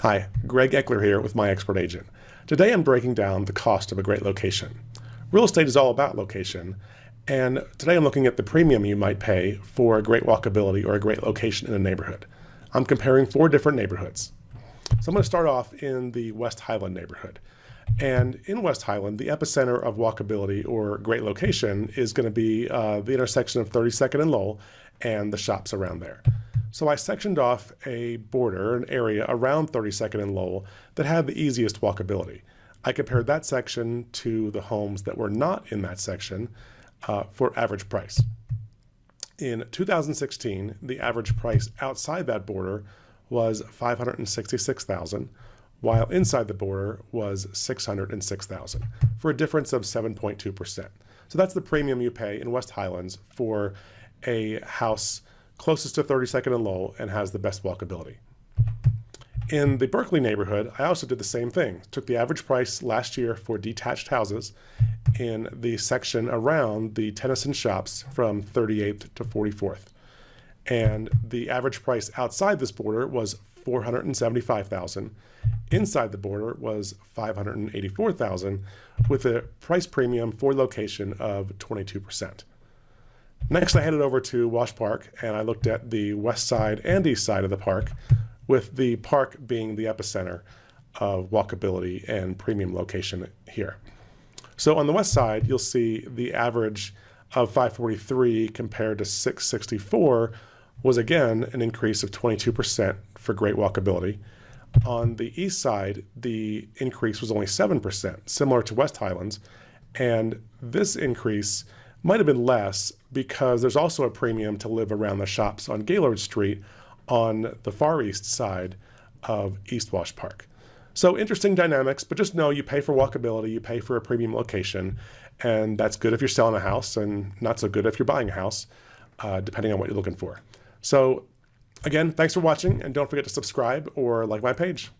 Hi, Greg Eckler here with My Expert Agent. Today I'm breaking down the cost of a great location. Real estate is all about location, and today I'm looking at the premium you might pay for a great walkability or a great location in a neighborhood. I'm comparing four different neighborhoods. So I'm going to start off in the West Highland neighborhood. And in West Highland, the epicenter of walkability or great location is going to be uh, the intersection of 32nd and Lowell and the shops around there. So I sectioned off a border, an area around 32nd and Lowell that had the easiest walkability. I compared that section to the homes that were not in that section uh, for average price. In 2016, the average price outside that border was 566,000, while inside the border was 606,000, for a difference of 7.2%. So that's the premium you pay in West Highlands for a house closest to 32nd and Lowell and has the best walkability. In the Berkeley neighborhood, I also did the same thing. Took the average price last year for detached houses in the section around the Tennyson shops from 38th to 44th. And the average price outside this border was 475,000. Inside the border was 584,000 with a price premium for location of 22%. Next, I headed over to Wash Park and I looked at the west side and east side of the park, with the park being the epicenter of walkability and premium location here. So on the west side, you'll see the average of 543 compared to 664 was again an increase of 22% for great walkability. On the east side, the increase was only 7%, similar to West Highlands. And this increase might have been less because there's also a premium to live around the shops on Gaylord Street on the far east side of East Wash Park. So interesting dynamics, but just know you pay for walkability, you pay for a premium location, and that's good if you're selling a house and not so good if you're buying a house, uh, depending on what you're looking for. So again, thanks for watching, and don't forget to subscribe or like my page.